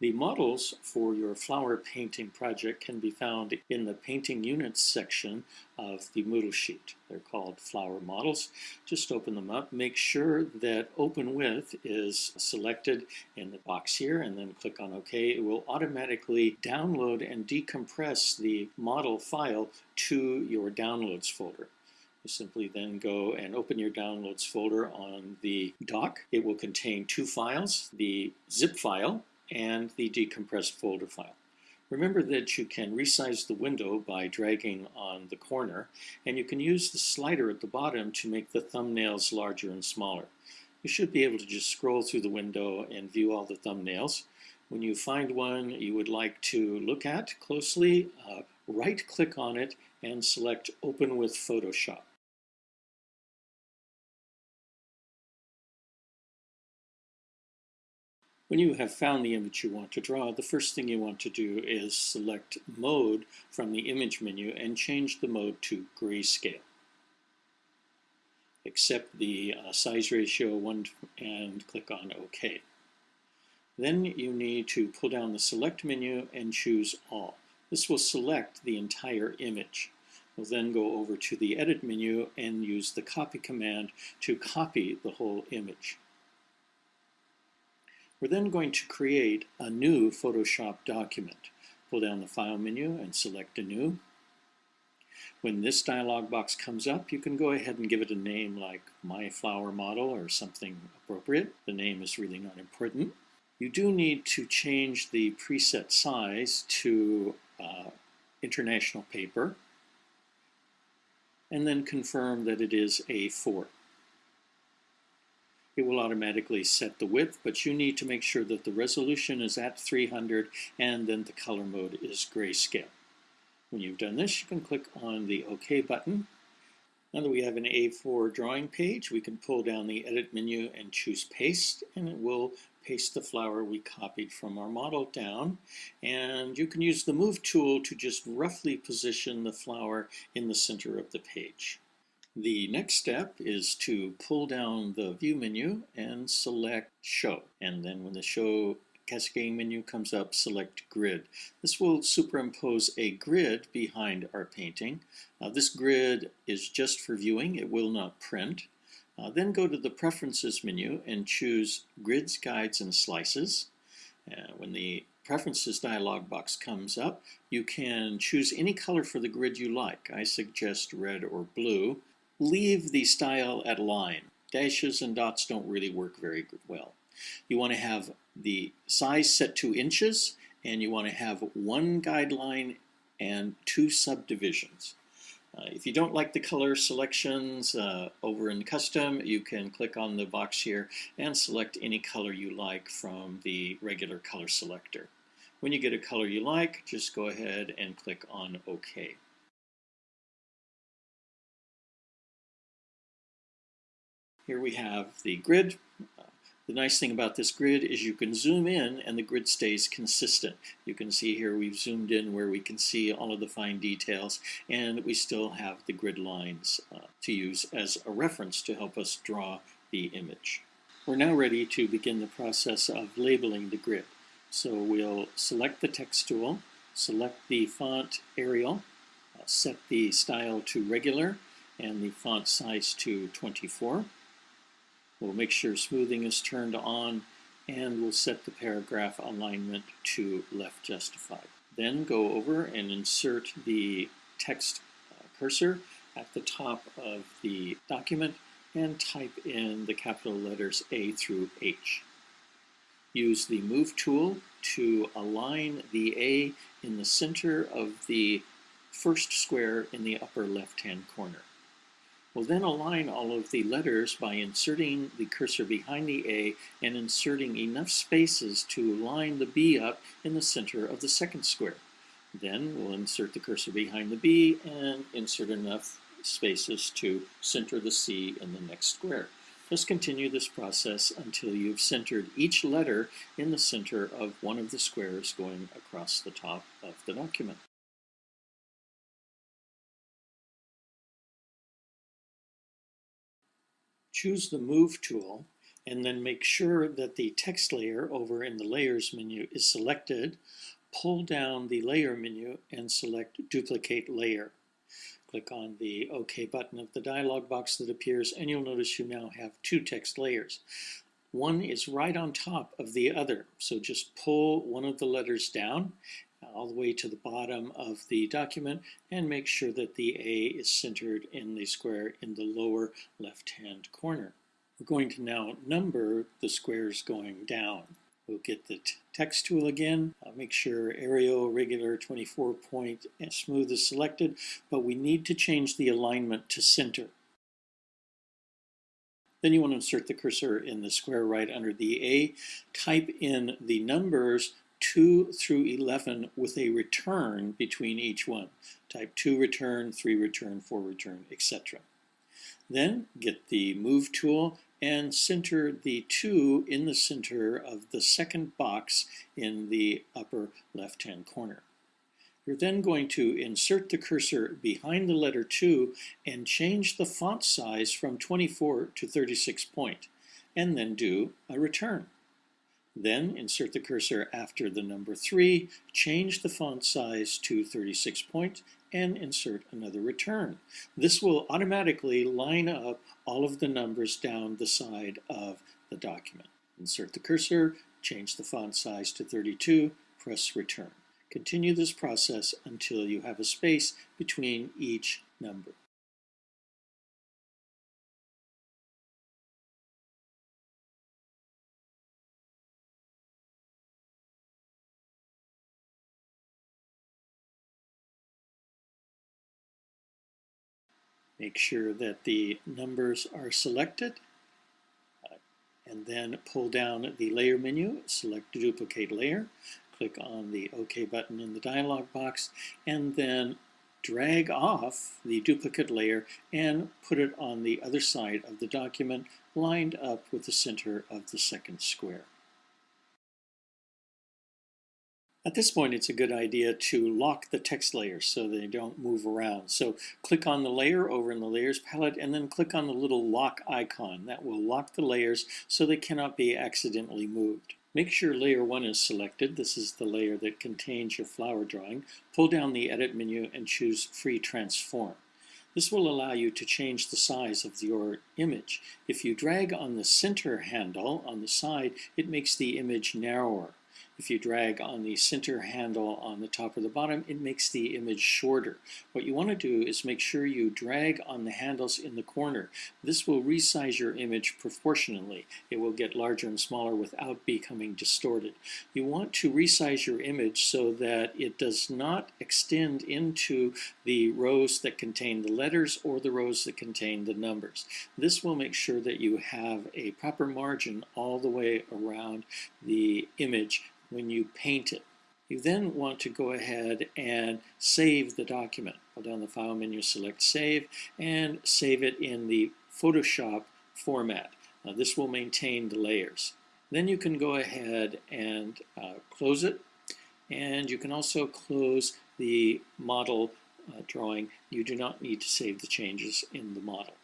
The models for your flower painting project can be found in the Painting Units section of the Moodle sheet. They're called flower models. Just open them up. Make sure that Open With is selected in the box here and then click on OK. It will automatically download and decompress the model file to your Downloads folder. You simply then go and open your Downloads folder on the dock. It will contain two files, the zip file and the decompressed folder file. Remember that you can resize the window by dragging on the corner, and you can use the slider at the bottom to make the thumbnails larger and smaller. You should be able to just scroll through the window and view all the thumbnails. When you find one you would like to look at closely, uh, right-click on it and select Open with Photoshop. When you have found the image you want to draw, the first thing you want to do is select Mode from the Image menu and change the mode to Grayscale. Accept the uh, size ratio 1 and click on OK. Then you need to pull down the Select menu and choose All. This will select the entire image. We'll then go over to the Edit menu and use the Copy command to copy the whole image. We're then going to create a new Photoshop document. Pull down the File menu and select a new. When this dialog box comes up, you can go ahead and give it a name like My Flower Model or something appropriate. The name is really not important. You do need to change the preset size to uh, international paper and then confirm that it is A4 it will automatically set the width, but you need to make sure that the resolution is at 300 and then the color mode is grayscale. When you've done this, you can click on the OK button. Now that we have an A4 drawing page, we can pull down the Edit menu and choose Paste, and it will paste the flower we copied from our model down. And you can use the Move tool to just roughly position the flower in the center of the page. The next step is to pull down the View menu and select Show. And then when the Show cascading menu comes up, select Grid. This will superimpose a grid behind our painting. Uh, this grid is just for viewing. It will not print. Uh, then go to the Preferences menu and choose Grids, Guides, and Slices. Uh, when the Preferences dialog box comes up, you can choose any color for the grid you like. I suggest red or blue leave the style at line. Dashes and dots don't really work very well. You want to have the size set to inches and you want to have one guideline and two subdivisions. Uh, if you don't like the color selections uh, over in custom, you can click on the box here and select any color you like from the regular color selector. When you get a color you like, just go ahead and click on OK. Here we have the grid. The nice thing about this grid is you can zoom in and the grid stays consistent. You can see here we've zoomed in where we can see all of the fine details and we still have the grid lines uh, to use as a reference to help us draw the image. We're now ready to begin the process of labeling the grid. So we'll select the text tool, select the font Arial, uh, set the style to regular and the font size to 24. We'll make sure smoothing is turned on and we'll set the paragraph alignment to left justified. Then go over and insert the text uh, cursor at the top of the document and type in the capital letters A through H. Use the Move tool to align the A in the center of the first square in the upper left-hand corner. We'll then align all of the letters by inserting the cursor behind the A and inserting enough spaces to line the B up in the center of the second square. Then we'll insert the cursor behind the B and insert enough spaces to center the C in the next square. Just continue this process until you've centered each letter in the center of one of the squares going across the top of the document. Choose the Move tool and then make sure that the text layer over in the Layers menu is selected. Pull down the Layer menu and select Duplicate Layer. Click on the OK button of the dialog box that appears and you'll notice you now have two text layers. One is right on top of the other, so just pull one of the letters down all the way to the bottom of the document and make sure that the A is centered in the square in the lower left-hand corner. We're going to now number the squares going down. We'll get the text tool again, uh, make sure Arial regular 24 point smooth is selected, but we need to change the alignment to center. Then you want to insert the cursor in the square right under the A, type in the numbers 2 through 11 with a return between each one. Type 2 return, 3 return, 4 return, etc. Then get the Move tool and center the 2 in the center of the second box in the upper left-hand corner. You're then going to insert the cursor behind the letter 2 and change the font size from 24 to 36 point, and then do a return. Then insert the cursor after the number 3, change the font size to 36 point, and insert another return. This will automatically line up all of the numbers down the side of the document. Insert the cursor, change the font size to 32, press return. Continue this process until you have a space between each number. Make sure that the numbers are selected uh, and then pull down the layer menu, select duplicate layer, click on the OK button in the dialog box, and then drag off the duplicate layer and put it on the other side of the document lined up with the center of the second square. At this point, it's a good idea to lock the text layers so they don't move around. So click on the layer over in the Layers palette and then click on the little lock icon. That will lock the layers so they cannot be accidentally moved. Make sure layer 1 is selected. This is the layer that contains your flower drawing. Pull down the Edit menu and choose Free Transform. This will allow you to change the size of your image. If you drag on the center handle on the side, it makes the image narrower. If you drag on the center handle on the top or the bottom, it makes the image shorter. What you want to do is make sure you drag on the handles in the corner. This will resize your image proportionally. It will get larger and smaller without becoming distorted. You want to resize your image so that it does not extend into the rows that contain the letters or the rows that contain the numbers. This will make sure that you have a proper margin all the way around the image when you paint it. You then want to go ahead and save the document. Go down the File menu, select Save, and save it in the Photoshop format. Now, this will maintain the layers. Then you can go ahead and uh, close it, and you can also close the model uh, drawing. You do not need to save the changes in the model.